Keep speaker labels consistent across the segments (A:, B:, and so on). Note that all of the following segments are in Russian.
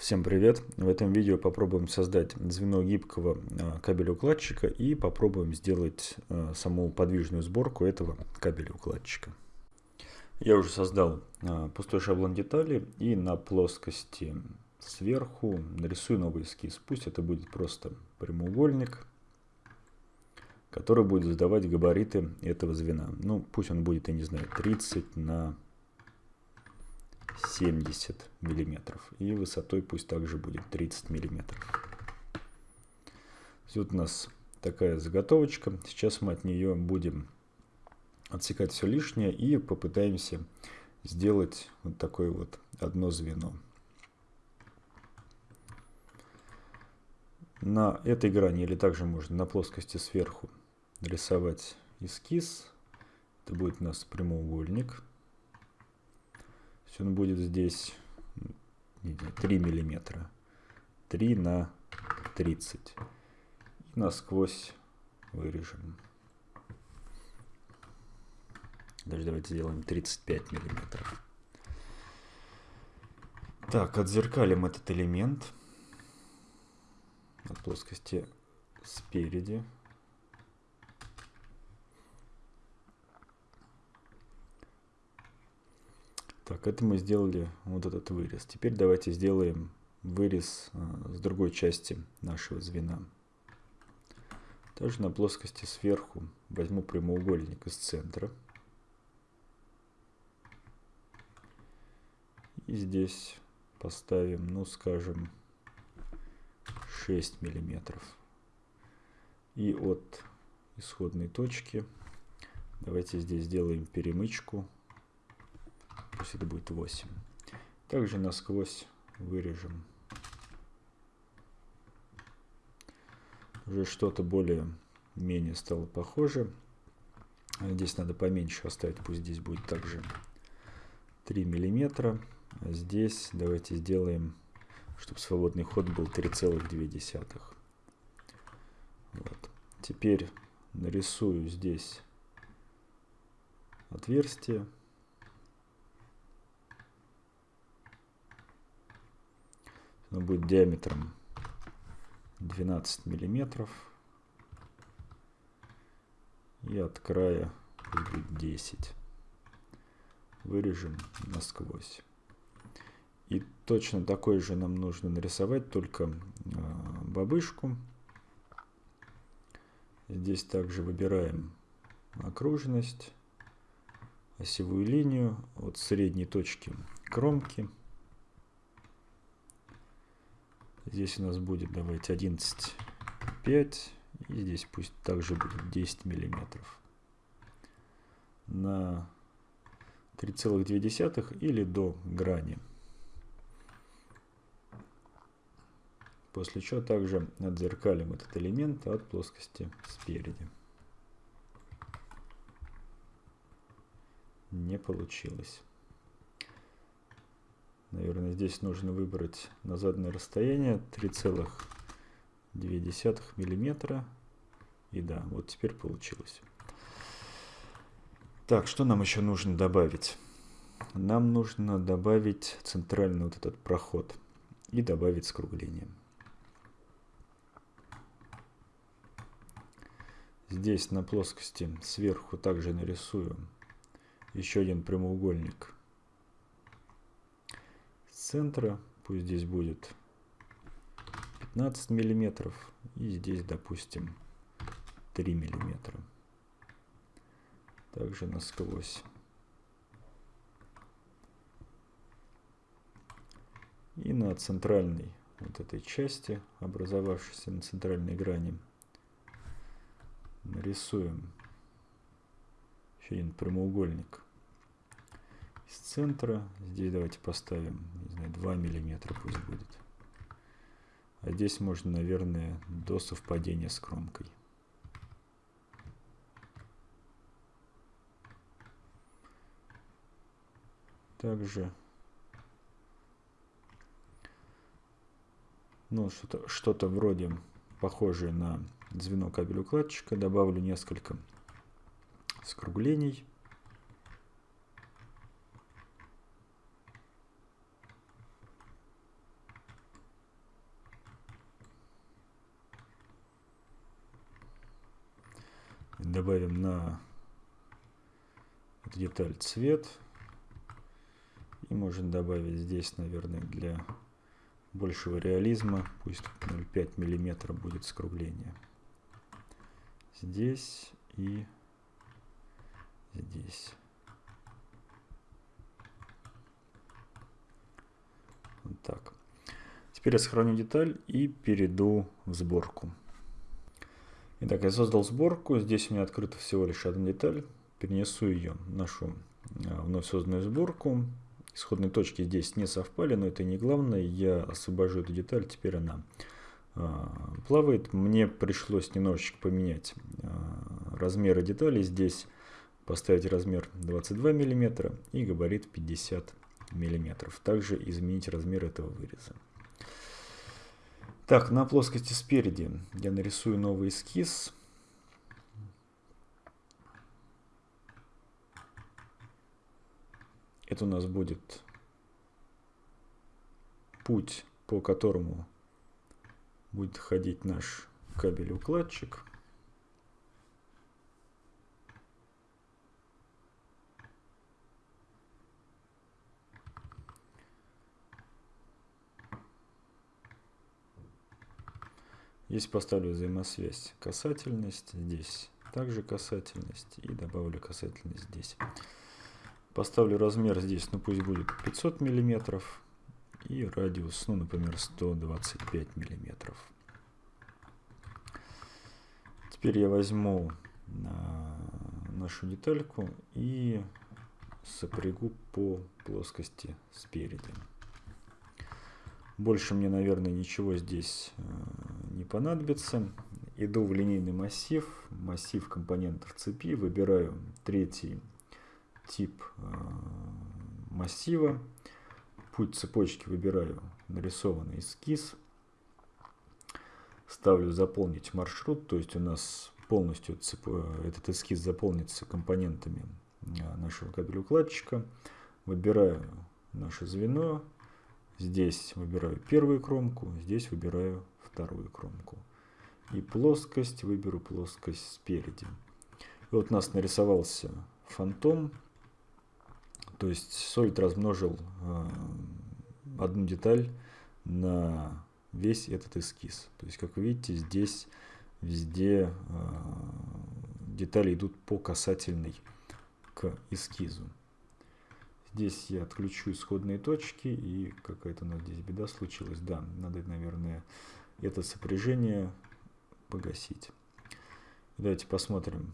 A: Всем привет! В этом видео попробуем создать звено гибкого а, кабеля-укладчика и попробуем сделать а, саму подвижную сборку этого кабеля-укладчика. Я уже создал а, пустой шаблон детали и на плоскости сверху нарисую новый эскиз. Пусть это будет просто прямоугольник, который будет задавать габариты этого звена. Ну, пусть он будет, я не знаю, 30 на 70 миллиметров. И высотой пусть также будет 30 миллиметров. Вот у нас такая заготовочка. Сейчас мы от нее будем отсекать все лишнее и попытаемся сделать вот такое вот одно звено. На этой грани или также можно на плоскости сверху рисовать эскиз. Это будет у нас прямоугольник он будет здесь 3 миллиметра. 3 на 30. И насквозь вырежем. Даже давайте сделаем 35 миллиметров. Так, отзеркалим этот элемент от плоскости спереди. Так, это мы сделали вот этот вырез. Теперь давайте сделаем вырез а, с другой части нашего звена. Также на плоскости сверху возьму прямоугольник из центра. И здесь поставим, ну скажем, 6 миллиметров. И от исходной точки давайте здесь сделаем перемычку пусть это будет 8. Также насквозь вырежем уже что-то более-менее стало похоже. Здесь надо поменьше оставить, пусть здесь будет также 3 миллиметра. А здесь давайте сделаем, чтобы свободный ход был 3,2. Вот. Теперь нарисую здесь отверстие. Оно будет диаметром 12 миллиметров. И от края будет 10. Вырежем насквозь. И точно такой же нам нужно нарисовать, только э, бабышку. Здесь также выбираем окружность, осевую линию от средней точки кромки. Здесь у нас будет, давайте, 11,5. И здесь пусть также будет 10 миллиметров. На 3,2 или до грани. После чего также отзеркалим этот элемент от плоскости спереди. Не получилось. Наверное, здесь нужно выбрать назадное расстояние 3,2 миллиметра. И да, вот теперь получилось. Так, что нам еще нужно добавить? Нам нужно добавить центральный вот этот проход и добавить скругление. Здесь на плоскости сверху также нарисую еще один прямоугольник центра, пусть здесь будет 15 миллиметров, и здесь, допустим, 3 миллиметра. Также насквозь. И на центральной вот этой части, образовавшейся на центральной грани, нарисуем еще один прямоугольник из центра. Здесь давайте поставим, не знаю, 2 миллиметра пусть будет. А здесь можно, наверное, до совпадения с кромкой. Также ну, что-то что, -то, вроде похожее на звено кабель укладчика. Добавлю несколько скруглений. Добавим на деталь цвет. И можем добавить здесь, наверное, для большего реализма, пусть 0,5 миллиметра будет скругление. Здесь и здесь. Вот так. Теперь я сохраню деталь и перейду в сборку. Итак, я создал сборку. Здесь у меня открыта всего лишь одна деталь. Перенесу ее в нашу а, вновь созданную сборку. Исходные точки здесь не совпали, но это не главное. Я освобожу эту деталь, теперь она а, плавает. Мне пришлось немножечко поменять а, размеры деталей. Здесь поставить размер 22 мм и габарит 50 мм. Также изменить размер этого выреза. Так, на плоскости спереди я нарисую новый эскиз. Это у нас будет путь, по которому будет ходить наш кабель-укладчик. Здесь поставлю взаимосвязь касательность, здесь также касательность и добавлю касательность здесь. Поставлю размер здесь, ну пусть будет 500 миллиметров и радиус, ну например 125 миллиметров. Теперь я возьму нашу детальку и сопрягу по плоскости спереди. Больше мне, наверное, ничего здесь не понадобится. Иду в линейный массив, массив компонентов цепи, выбираю третий тип э, массива, путь цепочки выбираю нарисованный эскиз, ставлю заполнить маршрут, то есть у нас полностью цеп... этот эскиз заполнится компонентами э, нашего кабеля-укладчика, выбираю наше звено, здесь выбираю первую кромку, здесь выбираю вторую кромку. И плоскость, выберу плоскость спереди. И вот у нас нарисовался фантом, то есть Solid размножил э, одну деталь на весь этот эскиз. То есть, как вы видите, здесь везде э, детали идут по касательной к эскизу. Здесь я отключу исходные точки и какая-то у нас здесь беда случилась. Да, надо, наверное, это сопряжение погасить. Давайте посмотрим,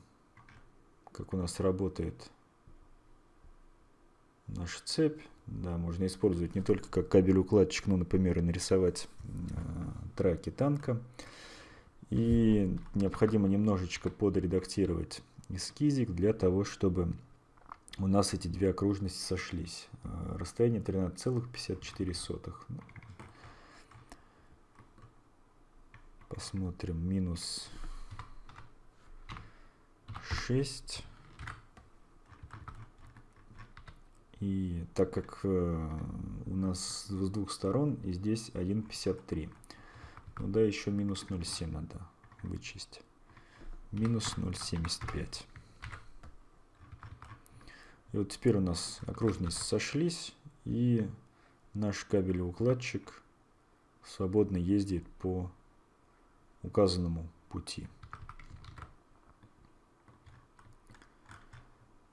A: как у нас работает наша цепь. Да, можно использовать не только как кабель-укладчик, но, например, и нарисовать э, траки танка. И необходимо немножечко подредактировать эскизик для того, чтобы у нас эти две окружности сошлись. Э, расстояние 13,54. Посмотрим. Минус 6. И так как э, у нас с двух сторон, и здесь 1,53. Ну да, еще минус 0,7 надо вычесть. Минус 0,75. И вот теперь у нас окружности сошлись, и наш кабель-укладчик свободно ездит по указанному пути.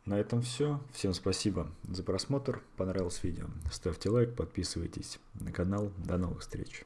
A: На этом все. Всем спасибо за просмотр. Понравилось видео. Ставьте лайк, подписывайтесь на канал. До новых встреч.